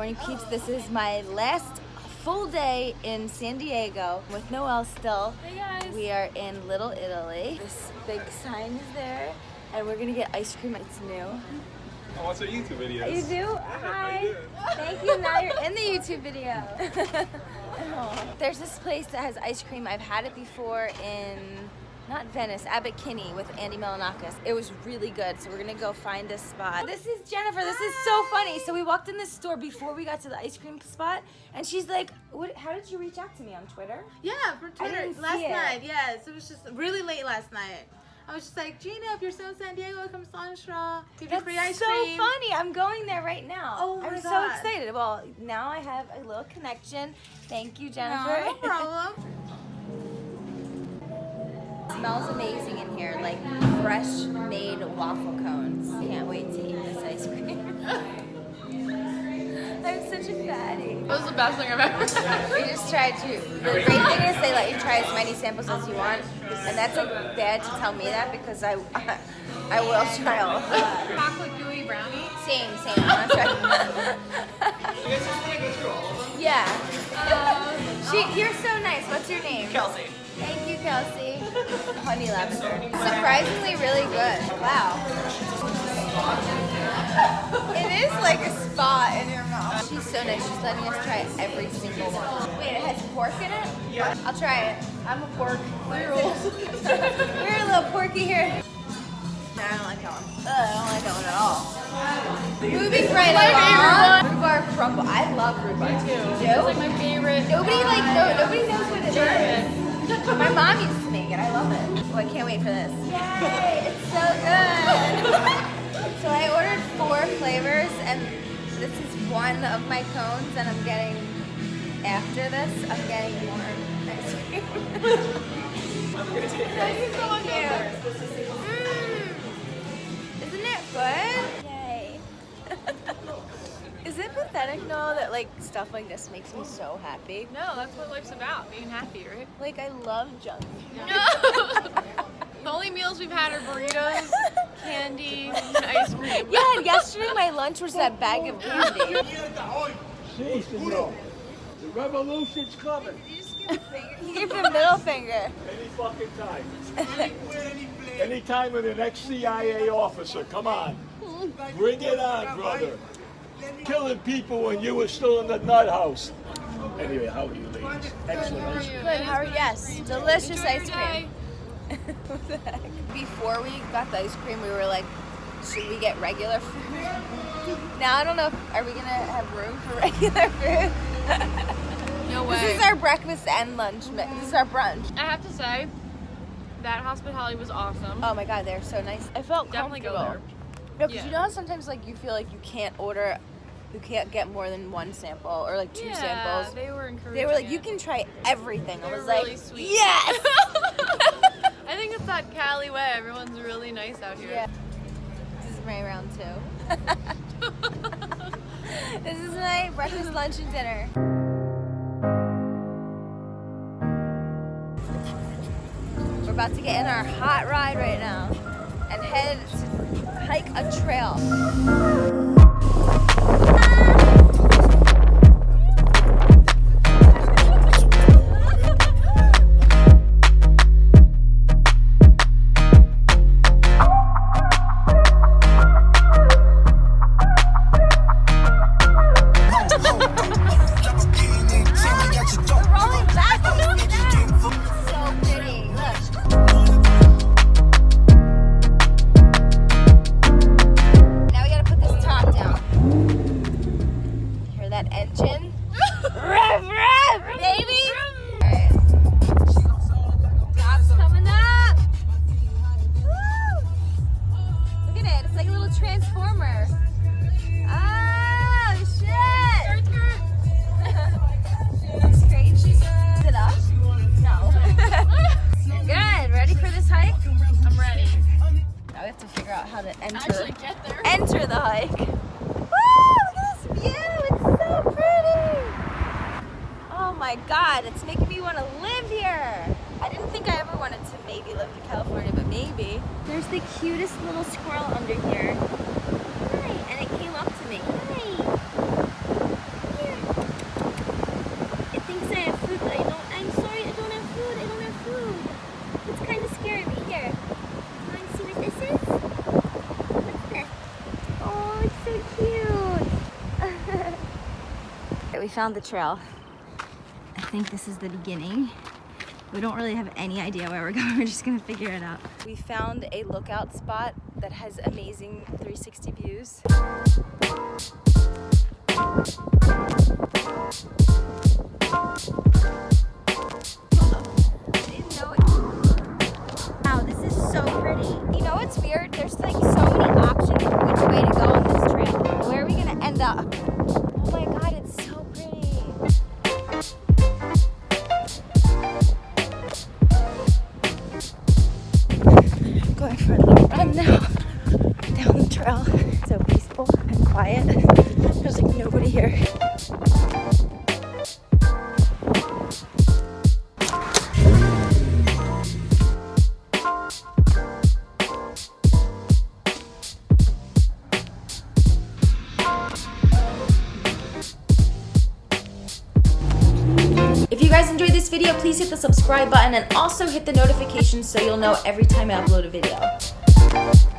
Morning peeps, this is my last full day in San Diego with Noel still. Hey guys. We are in Little Italy. This big sign is there and we're gonna get ice cream. It's new. I watch our YouTube videos. You do? Hi. Thank you. Now you're in the YouTube video. There's this place that has ice cream. I've had it before in not Venice, Abbot Kinney with Andy Milonakis. It was really good, so we're gonna go find this spot. This is Jennifer, this is so funny. So we walked in this store before we got to the ice cream spot, and she's like, what, how did you reach out to me on Twitter? Yeah, for Twitter last night. Yes, it was just really late last night. I was just like, Gina, if you're still in San Diego, come to Salt & Straw. Give you That's free ice so cream. funny. I'm going there right now. Oh I'm my so excited. Well, now I have a little connection. Thank you, No, Jennifer. no problem. Smells amazing in here, like fresh made waffle cones. Can't wait to eat this ice cream. I'm such a fatty. That was the best thing I've ever had. We just tried to. The great thing is they let you try as many samples as you want, and that's like bad to tell me that because I, I will try all of them. Chocolate gooey brownie. Same, same. I'm gonna try. yeah. Uh, she, you're so nice. What's your name? Kelsey. Kelsey. Honey lavender. Surprisingly really good. Wow. It is like a spa in your mouth. She's so nice. She's letting us try every single one. Wait, it has pork in it? Yeah. I'll try it. I'm a pork. We're a little porky here. No, I don't like that one. Ugh, I don't like that one at all. Moving right along. Rhubarb crumble. I love rhubarb. Me too. Do? It's like my favorite. Nobody like no, nobody knows what it is. Wait for this. Yay! It's so good. so I ordered four flavors, and this is one of my cones, and I'm getting after this. I'm getting more ice cream. Thank you so much. Mm. Isn't it good? Yay. Is it pathetic, Noah, that like stuff like this makes me so happy? No, that's what life's about, being happy, right? Like I love junk. No. The only meals we've had are burritos, candy, and ice cream. Yeah, and yesterday my lunch was that bag of candy. See, senor, the revolution's coming You give the middle finger. any fucking time. Any time with an ex-CIA officer, come on. Bring it on, brother. Killing people when you were still in the nut house. Anyway, how are you ladies? Excellent. Good, how are you? Yes, delicious ice cream. What the heck? Before we got the ice cream, we were like, should we get regular food? Now I don't know. If, are we gonna have room for regular food? No way. This is our breakfast and lunch. mi- This is our brunch. I have to say, that hospitality was awesome. Oh my god, they're so nice. I felt Definitely go there. No, because Yeah. you know how sometimes like you feel like you can't order, you can't get more than one sample or like two yeah, samples. they were encouraging. They were like, it. you can try everything. I was were like, really sweet. yes. That Cali way. Everyone's really nice out here. yeah. This is my round two. this is my breakfast, lunch, and dinner. We're about to get in our hot ride right now and head to hike a trail. Enter Actually, get there. enter the hike. Woo! Look at this view. It's so pretty. Oh my god, it's making me want to live here. I didn't think I ever wanted to maybe live in California, but maybe. There's the cutest little squirrel under here. Hi, and it came up to me. Hi. right, we found the trail. I think this is the beginning. We don't really have any idea where we're going. We're just gonna figure it out. We found a lookout spot that has amazing 360 views. Wow, this is so pretty. You know what's weird? There's like so quiet. There's like nobody here. If you guys enjoyed this video, please hit the subscribe button and also hit the notification so you'll know every time I upload a video.